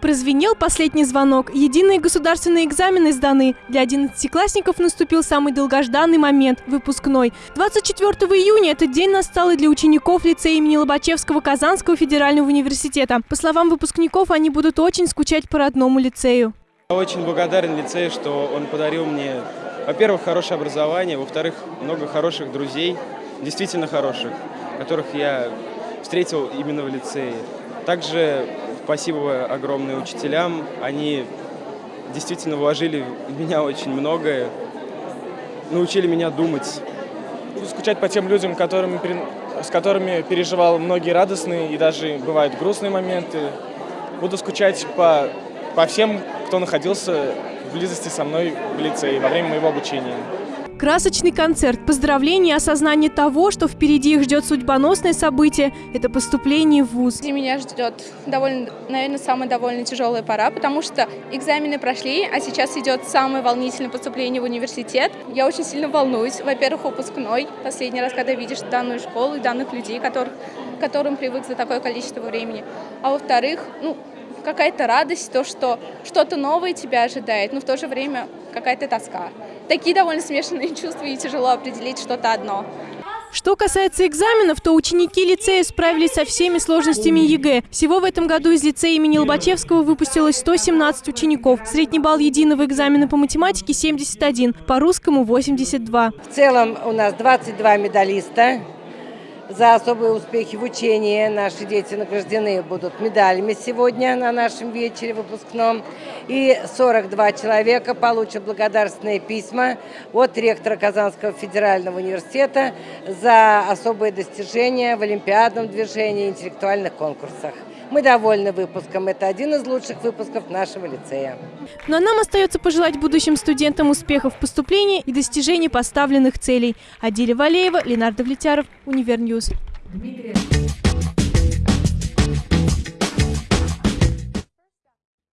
Прозвенел последний звонок. Единые государственные экзамены сданы. Для одиннадцатиклассников наступил самый долгожданный момент – выпускной. 24 июня этот день настал и для учеников лицея имени Лобачевского Казанского федерального университета. По словам выпускников, они будут очень скучать по родному лицею. Я очень благодарен лицею, что он подарил мне, во-первых, хорошее образование, во-вторых, много хороших друзей, действительно хороших, которых я встретил именно в лицее. Также спасибо огромное учителям, они действительно вложили в меня очень многое, научили меня думать. Скучать по тем людям, которыми, с которыми переживал многие радостные и даже бывают грустные моменты. Буду скучать по, по всем, кто находился в близости со мной в лицее во время моего обучения. Красочный концерт, поздравления и осознание того, что впереди их ждет судьбоносное событие – это поступление в ВУЗ. Меня ждет довольно, наверное, самая довольно тяжелая пора, потому что экзамены прошли, а сейчас идет самое волнительное поступление в университет. Я очень сильно волнуюсь. Во-первых, выпускной. Последний раз, когда видишь данную школу и данных людей, которых, к которым привык за такое количество времени. А во-вторых, ну, какая-то радость, то, что что-то новое тебя ожидает, но в то же время какая-то тоска. Такие довольно смешанные чувства, и тяжело определить что-то одно. Что касается экзаменов, то ученики лицея справились со всеми сложностями ЕГЭ. Всего в этом году из лицея имени Лобачевского выпустилось 117 учеников. Средний балл единого экзамена по математике 71, по русскому 82. В целом у нас 22 медалиста. За особые успехи в учении наши дети награждены будут медалями сегодня на нашем вечере выпускном. И 42 человека получат благодарственные письма от ректора Казанского федерального университета за особые достижения в олимпиадном движении и интеллектуальных конкурсах. Мы довольны выпуском. Это один из лучших выпусков нашего лицея. Но нам остается пожелать будущим студентам успехов в поступлении и достижения поставленных целей. Адиля Валеева, Ленар Давлетяров, Univer News. Дмитрий